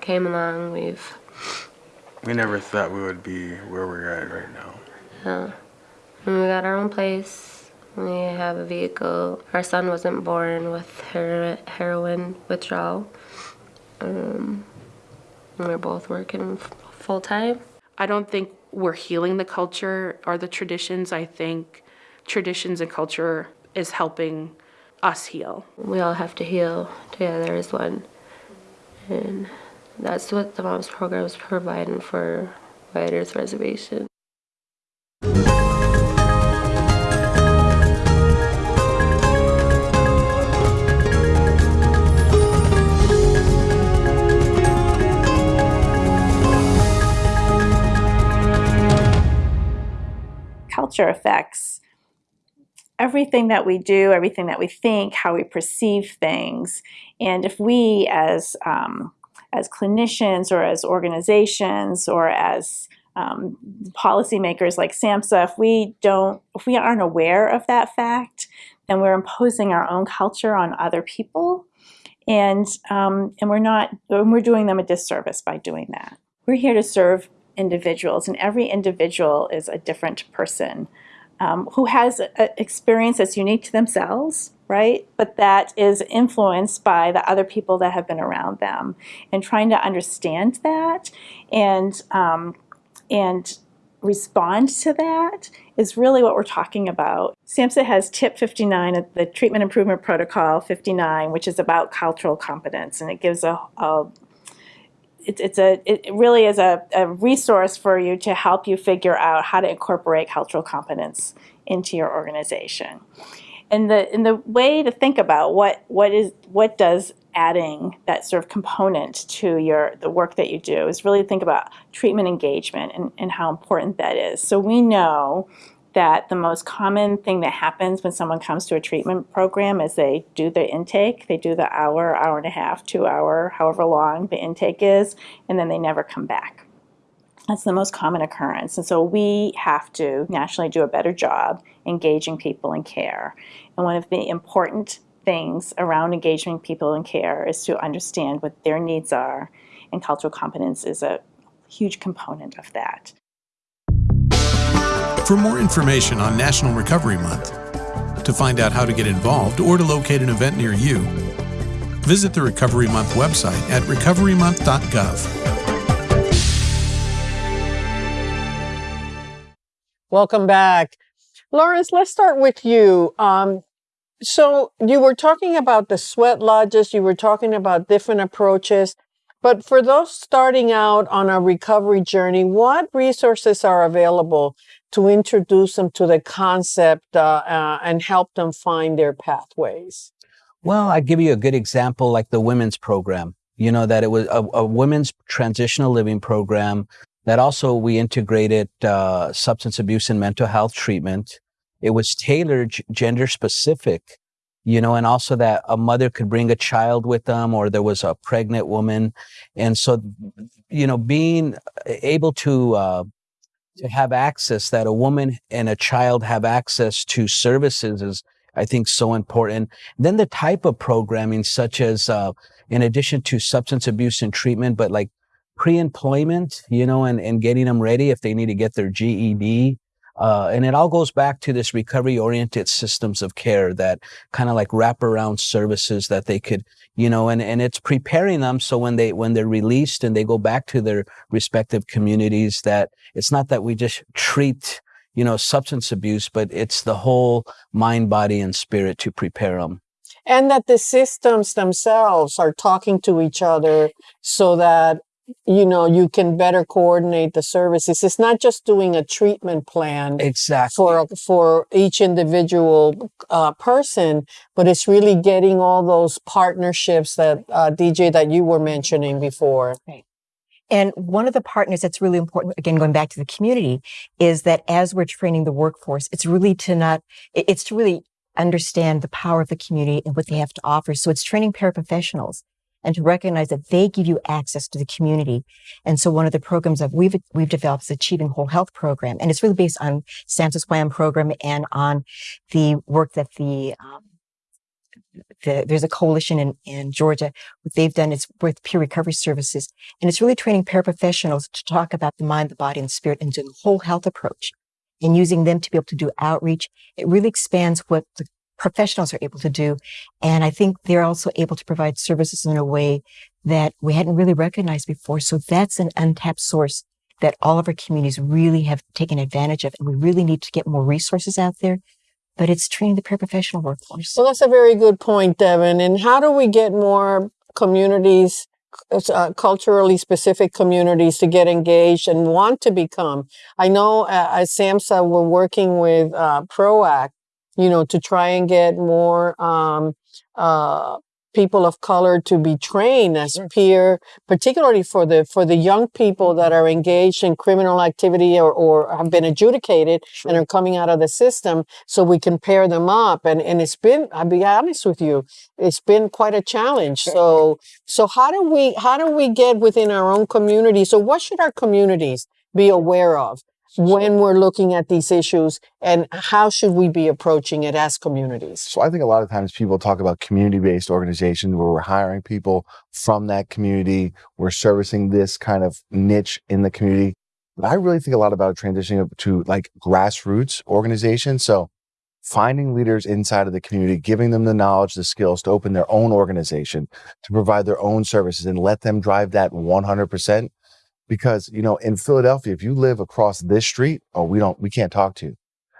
came along, we've. We never thought we would be where we're at right now. Yeah. And We got our own place. We have a vehicle. Our son wasn't born with her heroin withdrawal. Um, we're both working full time. I don't think we're healing the culture or the traditions. I think traditions and culture is helping us heal. We all have to heal together as one. And that's what the MOMS program is providing for White Earth Reservation. Culture affects everything that we do, everything that we think, how we perceive things. And if we as um, as clinicians or as organizations or as um, policymakers like SAMHSA, if we don't, if we aren't aware of that fact, then we're imposing our own culture on other people, and um, and we're not, and we're doing them a disservice by doing that. We're here to serve individuals, and every individual is a different person. um, who has an experience that's unique to themselves, right? But that is influenced by the other people that have been around them, and trying to understand that and um, and respond to that is really what we're talking about. SAMHSA has tip 59 the treatment improvement protocol 59, which is about cultural competence, and it gives a, a it, it's a it really is a, a resource for you to help you figure out how to incorporate cultural competence into your organization. And the and the way to think about what what is what does adding that sort of component to your the work that you do is really think about treatment engagement and, and how important that is. So we know that the most common thing that happens when someone comes to a treatment program is they do the intake, they do the hour, hour and a half, two hour, however long the intake is, and then they never come back. That's the most common occurrence. And so we have to nationally do a better job engaging people in care. And one of the important things around engaging people in care is to understand what their needs are, and cultural competence is a huge component of that. For more information on National Recovery Month, to find out how to get involved or to locate an event near you, visit the Recovery Month website at recoverymonth.gov. Welcome back. Lawrence, let's start with you. Um, so you were talking about the sweat lodges, you were talking about different approaches. But for those starting out on a recovery journey, what resources are available to introduce them to the concept uh, uh, and help them find their pathways? Well, I give you a good example, like the women's program. You know that it was a, a women's transitional living program that also we integrated uh, substance abuse and mental health treatment. It was tailored gender specific, you know, and also that a mother could bring a child with them, or there was a pregnant woman, and so you know, being able to uh, to have access that a woman and a child have access to services is I think so important. Then the type of programming such as uh, in addition to substance abuse and treatment, but like pre-employment, you know, and, and getting them ready if they need to get their GED, uh, and it all goes back to this recovery oriented systems of care that kind of like wrap around services that they could, you know, and, and it's preparing them so when they, when they're released and they go back to their respective communities that it's not that we just treat, you know, substance abuse, but it's the whole mind, body, and spirit to prepare them and that the systems themselves are talking to each other so that you know you can better coordinate the services. It's not just doing a treatment plan exactly. for for each individual uh, person but it's really getting all those partnerships that uh, dj that you were mentioning before. Right. And one of the partners that's really important, again, going back to the community, is that as we're training the workforce, it's really to not, it's to really understand the power of the community and what they have to offer. So it's training paraprofessionals and to recognize that they give you access to the community. And so one of the programs that we've, we've developed is Achieving Whole Health program. And it's really based on SAMHSA's WHAM program and on the work that the, um, the, there's a coalition in, in Georgia. What they've done is with peer recovery services. And it's really training paraprofessionals to talk about the mind, the body, and the spirit and doing a whole health approach and using them to be able to do outreach. It really expands what the professionals are able to do. And I think they're also able to provide services in a way that we hadn't really recognized before. So that's an untapped source that all of our communities really have taken advantage of. And we really need to get more resources out there. But it's training the paraprofessional workforce. Well, that's a very good point, Devin. And how do we get more communities, uh, culturally specific communities, to get engaged and want to become? I know uh, at SAMHSA, we're working with uh, PROACT you know, to try and get more um, uh, people of color to be trained as peer, particularly for the for the young people that are engaged in criminal activity or, or have been adjudicated sure. and are coming out of the system, so we can pair them up. And and it's been, I'll be honest with you, it's been quite a challenge. So so how do we how do we get within our own community? So what should our communities be aware of? When we're looking at these issues and how should we be approaching it as communities? So I think a lot of times people talk about community-based organizations where we're hiring people from that community, we're servicing this kind of niche in the community. but I really think a lot about transitioning to like grassroots organizations. So finding leaders inside of the community, giving them the knowledge, the skills to open their own organization, to provide their own services and let them drive that 100%. Because, you know, in Philadelphia, if you live across this street, oh, we don't, we can't talk to you.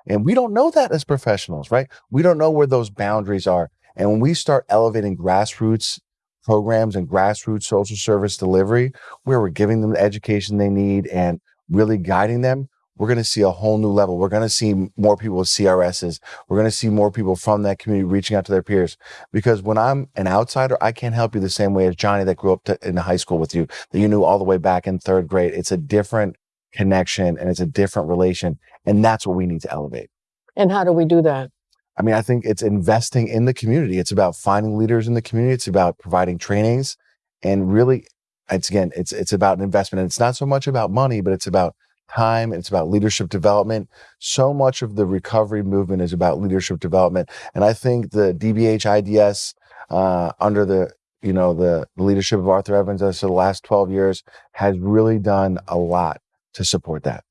And we don't know that as professionals, right? We don't know where those boundaries are. And when we start elevating grassroots programs and grassroots social service delivery, where we're giving them the education they need and really guiding them, we're going to see a whole new level. We're going to see more people with CRSs. We're going to see more people from that community reaching out to their peers. Because when I'm an outsider, I can't help you the same way as Johnny that grew up to, in high school with you, that you knew all the way back in third grade. It's a different connection and it's a different relation. And that's what we need to elevate. And how do we do that? I mean, I think it's investing in the community. It's about finding leaders in the community. It's about providing trainings and really, it's again, it's, it's about an investment. And it's not so much about money, but it's about time. It's about leadership development. So much of the recovery movement is about leadership development. And I think the DBH IDS, uh, under the, you know, the leadership of Arthur Evans over the last 12 years has really done a lot to support that.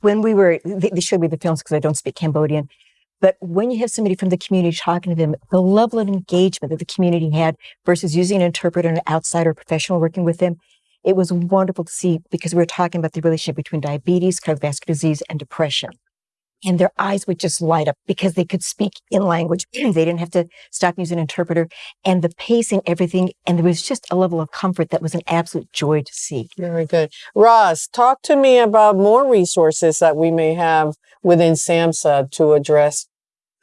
When we were, they, showed me the films because I don't speak Cambodian. But when you have somebody from the community talking to them, the level of engagement that the community had versus using an interpreter an outsider professional working with them, it was wonderful to see because we were talking about the relationship between diabetes, cardiovascular disease, and depression. And their eyes would just light up because they could speak in language. they didn't have to stop using an interpreter and the pacing, everything. And there was just a level of comfort that was an absolute joy to see. Very good. Roz, talk to me about more resources that we may have within SAMHSA to address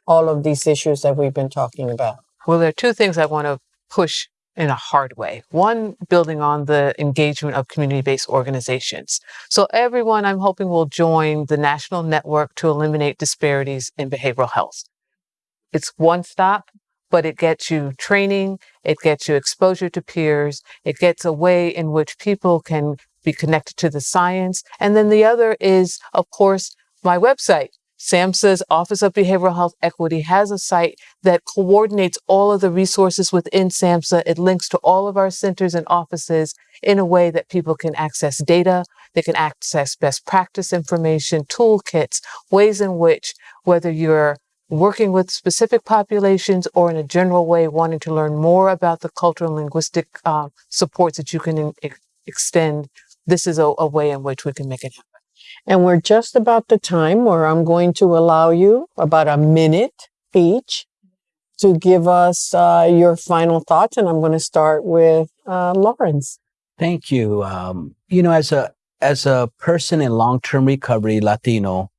all of these issues that we've been talking about. Well, there are two things I want to push in a hard way. One, building on the engagement of community based organizations. So, everyone I'm hoping will join the National Network to Eliminate Disparities in Behavioral Health. It's one stop, but it gets you training, it gets you exposure to peers, it gets a way in which people can be connected to the science. And then the other is, of course, my website, SAMHSA's Office of Behavioral Health Equity has a site that coordinates all of the resources within SAMHSA. It links to all of our centers and offices in a way that people can access data, they can access best practice information, toolkits, ways in which, whether you're working with specific populations or in a general way wanting to learn more about the cultural and linguistic uh, supports that you can extend, this is a, a way in which we can make it happen. And we're just about the time where I'm going to allow you about a minute each to give us uh, your final thoughts. And I'm going to start with uh, Lawrence. Thank you. Um, you know, as a as a person in long term recovery, Latino,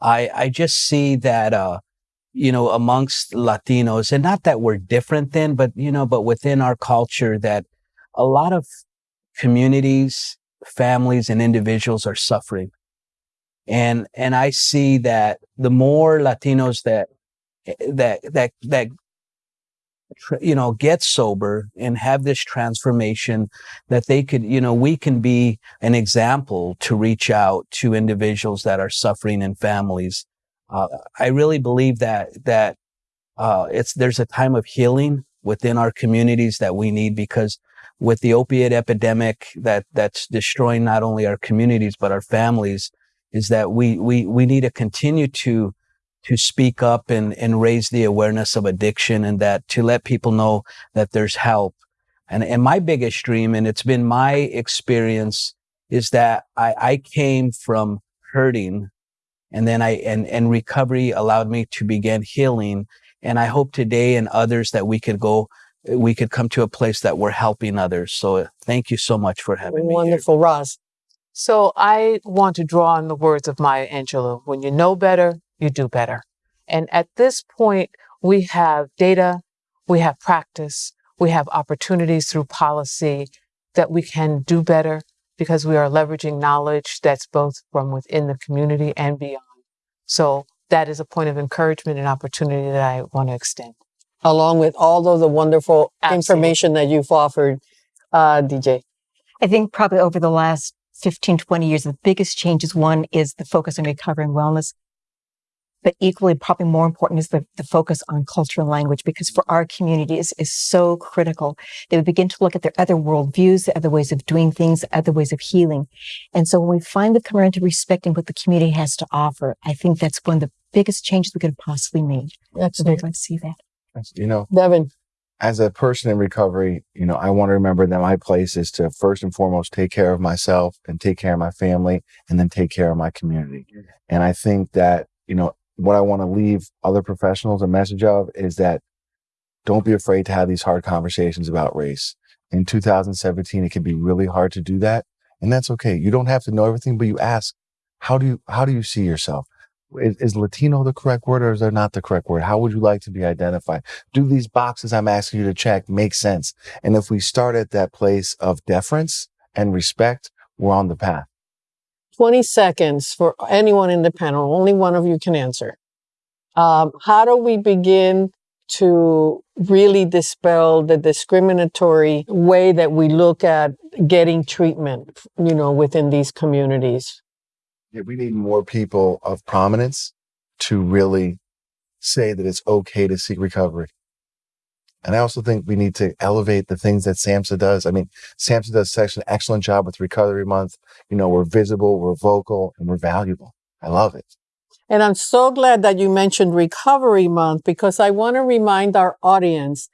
I I just see that uh, you know amongst Latinos, and not that we're different then, but you know, but within our culture, that a lot of communities, families, and individuals are suffering and and I see that the more Latinos that that that that you know get sober and have this transformation that they could you know we can be an example to reach out to individuals that are suffering in families. Uh, i really believe that that uh, it's there's a time of healing within our communities that we need because with the opiate epidemic that that's destroying not only our communities but our families is that we, we, we need to continue to, to speak up and, and raise the awareness of addiction and that to let people know that there's help. And, and my biggest dream, and it's been my experience, is that I, I came from hurting and then I, and, and recovery allowed me to begin healing. And I hope today and others that we could go, we could come to a place that we're helping others. So thank you so much for having Wonderful. me. Wonderful, Roz. So I want to draw on the words of Maya Angelou. When you know better, you do better. And at this point, we have data, we have practice, we have opportunities through policy that we can do better because we are leveraging knowledge that's both from within the community and beyond. So that is a point of encouragement and opportunity that I want to extend. Along with all of the wonderful Absolutely. information that you've offered, uh, DJ. I think probably over the last 15, 20 years, the biggest changes, one is the focus on recovery and wellness. but equally, probably more important is the, the focus on culture and language because for our communities is, is so critical. They would begin to look at their other worldviews, the other ways of doing things, other ways of healing. And so when we finally come around to respecting what the community has to offer, I think that's one of the biggest changes we could have possibly made. That's so I'd like to see that. You know, Devin. As a person in recovery, you know, I want to remember that my place is to first and foremost take care of myself and take care of my family and then take care of my community. Mm-hmm. And I think that, you know, what I want to leave other professionals a message of is that don't be afraid to have these hard conversations about race. In 2017, it can be really hard to do that. And that's okay. You don't have to know everything, but you ask, how do you, how do you see yourself? Is, is Latino the correct word or is there not the correct word? How would you like to be identified? Do these boxes I'm asking you to check make sense? And if we start at that place of deference and respect, we're on the path. 20 seconds for anyone in the panel. Only one of you can answer. Um, how do we begin to really dispel the discriminatory way that we look at getting treatment, you know, within these communities? We need more people of prominence to really say that it's okay to seek recovery. And I also think we need to elevate the things that SAMHSA does. I mean, SAMHSA does such an excellent job with Recovery Month. You know, we're visible, we're vocal, and we're valuable. I love it. And I'm so glad that you mentioned Recovery Month because I want to remind our audience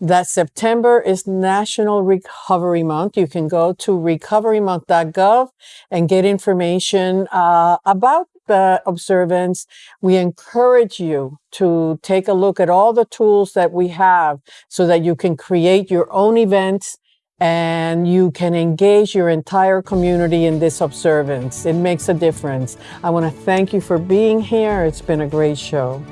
that September is National Recovery Month. You can go to recoverymonth.gov and get information uh, about the observance. We encourage you to take a look at all the tools that we have so that you can create your own events and you can engage your entire community in this observance. It makes a difference. I want to thank you for being here. It's been a great show.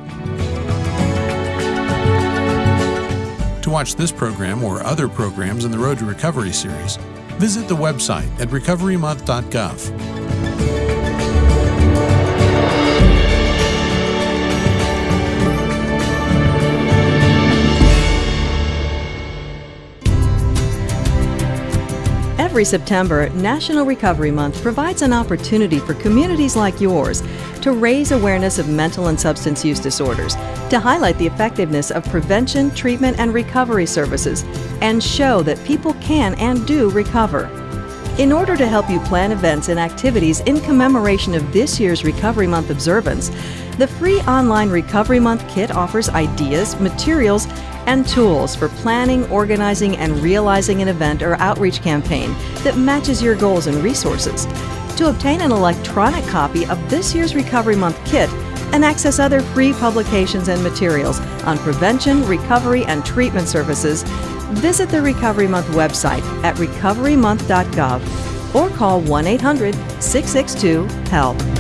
To watch this program or other programs in the Road to Recovery series, visit the website at recoverymonth.gov. Every September, National Recovery Month provides an opportunity for communities like yours to raise awareness of mental and substance use disorders, to highlight the effectiveness of prevention, treatment, and recovery services, and show that people can and do recover. In order to help you plan events and activities in commemoration of this year's Recovery Month observance, the free online Recovery Month kit offers ideas, materials, and tools for planning, organizing, and realizing an event or outreach campaign that matches your goals and resources. To obtain an electronic copy of this year's Recovery Month kit and access other free publications and materials on prevention, recovery, and treatment services, visit the Recovery Month website at recoverymonth.gov or call 1 800 662 HELP.